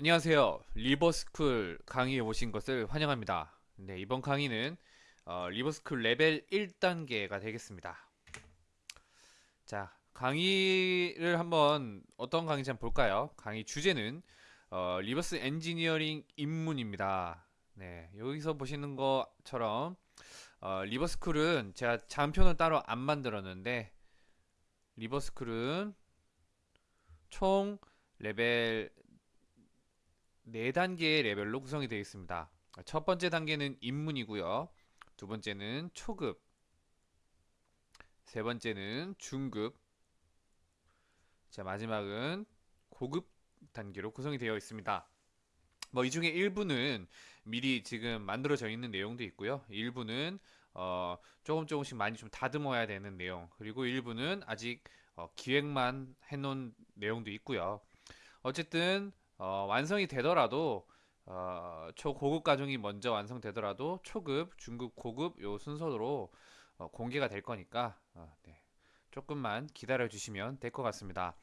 안녕하세요. 리버스쿨 강의에 오신 것을 환영합니다. 네, 이번 강의는 어, 리버스쿨 레벨 1단계가 되겠습니다. 자, 강의를 한번 어떤 강의인지 한번 볼까요? 강의 주제는 어, reverse engineering 입문입니다. 네, 여기서 보시는 것처럼 어, 리버스쿨은 제가 장표는 따로 안 만들었는데 리버스쿨은 총 레벨 4단계의 레벨로 구성이 되어 있습니다. 첫 번째 단계는 입문이고요. 두 번째는 초급, 세 번째는 중급, 자 마지막은 고급 단계로 구성이 되어 있습니다. 뭐 이 중에 일부는 미리 지금 만들어져 있는 내용도 있고요. 일부는 어, 조금 조금씩 많이 좀 다듬어야 되는 내용 그리고 일부는 아직 어, 기획만 해놓은 내용도 있고요. 어쨌든 어, 완성이 되더라도 어, 초고급 과정이 먼저 완성되더라도 초급, 중급, 고급 요 순서로 어, 공개가 될 거니까 어, 네. 조금만 기다려 주시면 될 것 같습니다.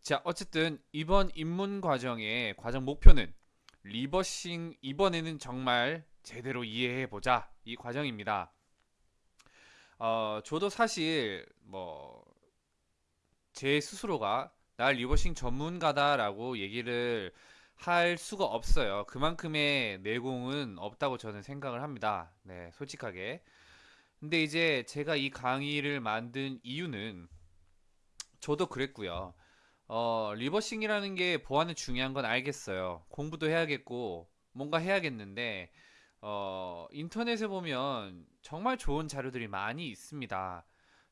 자, 어쨌든 이번 입문 과정의 과정 목표는 리버싱 이번에는 정말 제대로 이해해 보자 이 과정입니다. 어, 저도 사실 뭐 제 스스로가 나 reversing 전문가다라고 얘기를 할 수가 없어요. 그만큼의 내공은 없다고 저는 생각을 합니다. 네, 솔직하게. 근데 이제 제가 이 강의를 만든 이유는 저도 그랬고요. 어, reversing이라는 게 보안은 중요한 건 알겠어요. 공부도 해야겠고 뭔가 해야겠는데 어, 인터넷에 보면 정말 좋은 자료들이 많이 있습니다.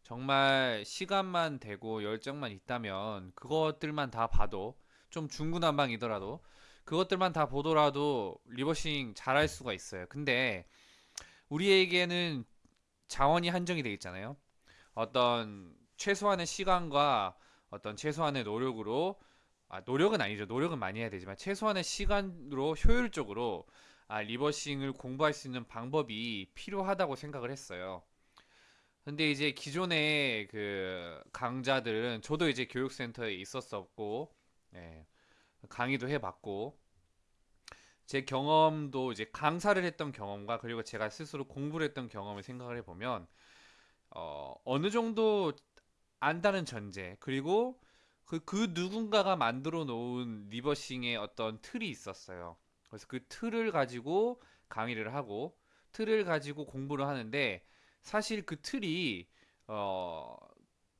정말 시간만 되고 열정만 있다면 그것들만 다 봐도 좀 중구난방이더라도 그것들만 다 보더라도 리버싱 잘할 수가 있어요. 근데 우리에게는 자원이 한정이 되어 있잖아요. 어떤 최소한의 시간과 어떤 최소한의 노력으로 아, 노력은 아니죠. 노력은 많이 해야 되지만 최소한의 시간으로 효율적으로 아, 리버싱을 공부할 수 있는 방법이 필요하다고 생각을 했어요. 근데 이제 기존의 그 강좌들은 저도 이제 교육센터에 있었었고 예, 강의도 해봤고 제 경험도 이제 강사를 했던 경험과 그리고 제가 스스로 공부를 했던 경험을 생각을 해보면 어, 어느 정도 안다는 전제 그리고 그, 그 누군가가 만들어 놓은 리버싱의 어떤 틀이 있었어요. 그래서 그 틀을 가지고 강의를 하고 틀을 가지고 공부를 하는데 사실 그 틀이 어,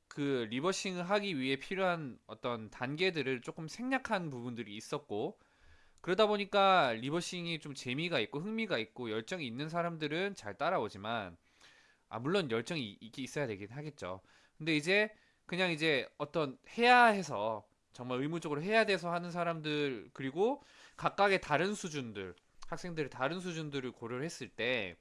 그 reversing을 하기 위해 필요한 어떤 단계들을 조금 생략한 부분들이 있었고 그러다 보니까 reversing이 좀 재미가 있고 흥미가 있고 열정이 있는 사람들은 잘 따라오지만 아 물론 열정이 있- 있어야 되긴 하겠죠. 근데 이제 그냥 이제 어떤 해야 해서 정말 의무적으로 해야 돼서 하는 사람들 그리고 각각의 다른 수준들 학생들의 다른 수준들을 고려를 했을 때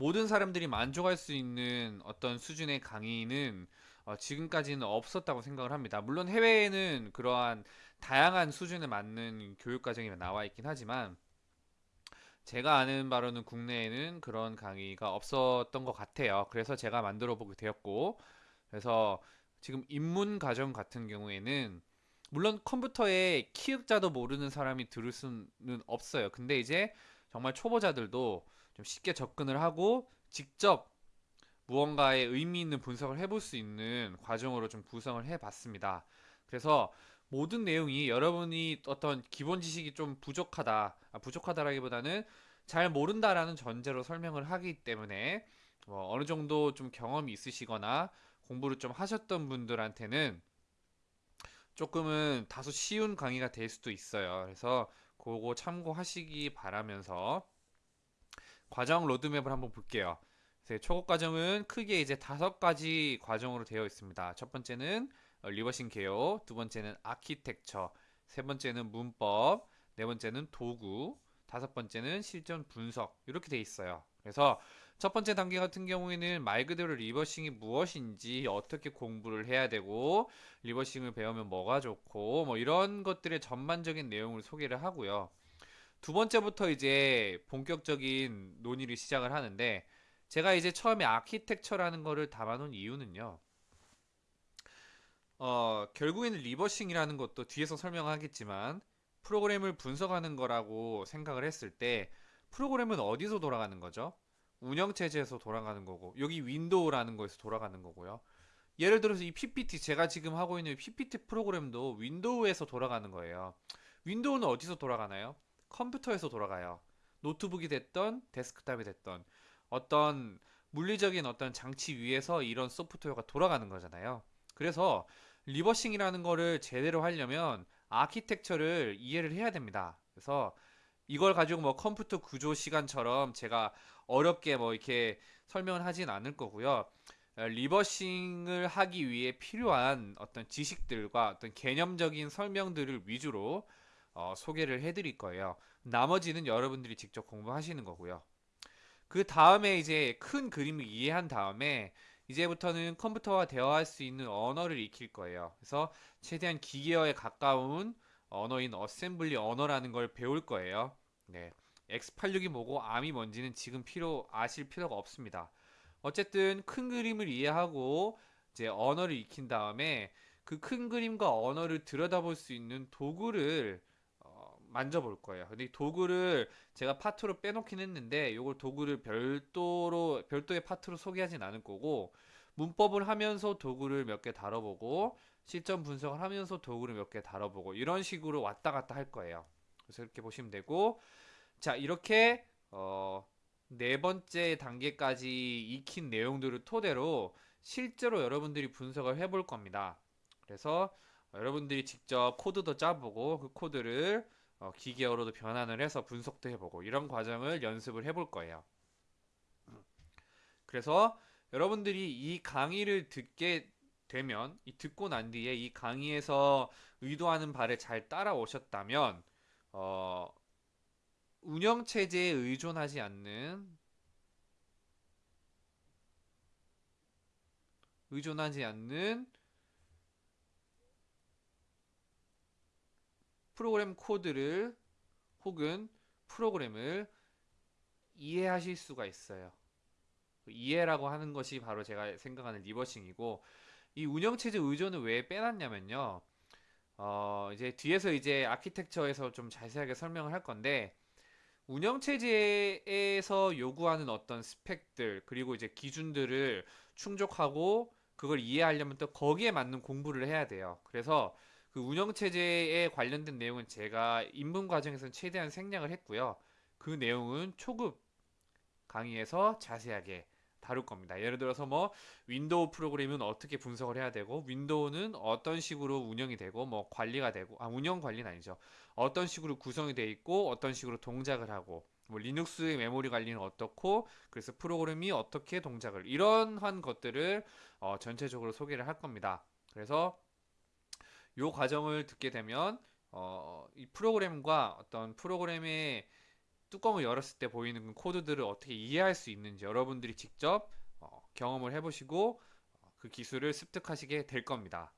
모든 사람들이 만족할 수 있는 어떤 수준의 강의는 어, 지금까지는 없었다고 생각을 합니다. 물론 해외에는 그러한 다양한 수준에 맞는 교육 과정이 나와 있긴 하지만 제가 아는 바로는 국내에는 그런 강의가 없었던 것 같아요. 그래서 제가 만들어 보게 되었고, 그래서 지금 입문 과정 같은 경우에는 물론 컴퓨터에 키흡자도 모르는 사람이 들을 수는 없어요. 근데 이제 정말 초보자들도 좀 쉽게 접근을 하고 직접 무언가의 의미 있는 분석을 해볼 수 있는 과정으로 좀 구성을 해봤습니다. 그래서 모든 내용이 여러분이 어떤 기본 지식이 좀 부족하다, 아, 부족하다라기보다는 잘 모른다라는 전제로 설명을 하기 때문에 뭐 어느 정도 좀 경험이 있으시거나 공부를 좀 하셨던 분들한테는 조금은 다소 쉬운 강의가 될 수도 있어요. 그래서 그거 참고하시기 바라면서 과정 로드맵을 한번 볼게요. 그래서 초급 과정은 크게 이제 다섯 가지 과정으로 되어 있습니다. 첫 번째는 어, reversing 개요, 두 번째는 아키텍처, 세 번째는 문법, 네 번째는 도구, 다섯 번째는 실전 분석 이렇게 돼 있어요. 그래서 첫 번째 단계 같은 경우에는 말 그대로 reversing이 무엇인지 어떻게 공부를 해야 되고 reversing을 배우면 뭐가 좋고 뭐 이런 것들의 전반적인 내용을 소개를 하고요. 두 번째부터 이제 본격적인 논의를 시작을 하는데 제가 이제 처음에 아키텍처라는 거를 담아놓은 이유는요. 어, 결국에는 reversing이라는 것도 뒤에서 설명하겠지만 프로그램을 분석하는 거라고 생각을 했을 때 프로그램은 어디서 돌아가는 거죠? 운영체제에서 돌아가는 거고 여기 윈도우라는 거에서 돌아가는 거고요. 예를 들어서 이 PPT 제가 지금 하고 있는 PPT 프로그램도 윈도우에서 돌아가는 거예요. 윈도우는 어디서 돌아가나요? 컴퓨터에서 돌아가요. 노트북이 됐던 데스크탑이 됐던 어떤 물리적인 어떤 장치 위에서 이런 소프트웨어가 돌아가는 거잖아요. 그래서 reversing이라는 거를 제대로 하려면 아키텍처를 이해를 해야 됩니다. 그래서 이걸 가지고 뭐 컴퓨터 구조 시간처럼 제가 어렵게 뭐 이렇게 설명을 하진 않을 거고요. 어, reversing을 하기 위해 필요한 어떤 지식들과 어떤 개념적인 설명들을 위주로 어, 소개를 해드릴 거예요. 나머지는 여러분들이 직접 공부하시는 거고요. 그 다음에 이제 큰 그림을 이해한 다음에 이제부터는 컴퓨터와 대화할 수 있는 언어를 익힐 거예요. 그래서 최대한 기계어에 가까운 언어인 어셈블리 언어라는 걸 배울 거예요. 네. X86이 뭐고 ARM이 뭔지는 지금 필요 아실 필요가 없습니다. 어쨌든 큰 그림을 이해하고 이제 언어를 익힌 다음에 그 큰 그림과 언어를 들여다볼 수 있는 도구를 어, 만져볼 거예요. 근데 이 도구를 제가 파트로 빼놓긴 했는데 이걸 도구를 별도로 별도의 파트로 소개하진 않을 거고 문법을 하면서 도구를 몇 개 다뤄보고 시점 분석을 하면서 도구를 몇 개 다뤄보고 이런 식으로 왔다 갔다 할 거예요. 그래서 이렇게 보시면 되고 자 이렇게 어, 네 번째 단계까지 익힌 내용들을 토대로 실제로 여러분들이 분석을 해볼 겁니다. 그래서 여러분들이 직접 코드도 짜보고 그 코드를 어, 기계어로도 변환을 해서 분석도 해보고 이런 과정을 연습을 해볼 거예요. 그래서 여러분들이 이 강의를 듣게 되면 이 듣고 난 뒤에 이 강의에서 의도하는 바를 잘 따라오셨다면 어, 운영 체제에 의존하지 않는 의존하지 않는 프로그램 코드를 혹은 프로그램을 이해하실 수가 있어요. 이해라고 하는 것이 바로 제가 생각하는 리버싱이고 이 운영체제 의존을 왜 빼놨냐면요. 어, 이제 뒤에서 이제 아키텍처에서 좀 자세하게 설명을 할 건데 운영체제에서 요구하는 어떤 스펙들 그리고 이제 기준들을 충족하고 그걸 이해하려면 또 거기에 맞는 공부를 해야 돼요. 그래서 그 운영 체제에 관련된 내용은 제가 입문 과정에서는 최대한 생략을 했고요. 그 내용은 초급 강의에서 자세하게 다룰 겁니다. 예를 들어서 뭐 윈도우 프로그램은 어떻게 분석을 해야 되고 윈도우는 어떤 식으로 운영이 되고 뭐 관리가 되고 아 운영 관리는 아니죠. 어떤 식으로 구성이 되어 있고 어떤 식으로 동작을 하고 뭐 리눅스의 메모리 관리는 어떻고 그래서 프로그램이 어떻게 동작을 이런한 것들을 어, 전체적으로 소개를 할 겁니다. 그래서 요 과정을 듣게 되면 어, 이 프로그램과 어떤 프로그램의 뚜껑을 열었을 때 보이는 코드들을 어떻게 이해할 수 있는지 여러분들이 직접 어, 경험을 해보시고 어, 그 기술을 습득하시게 될 겁니다.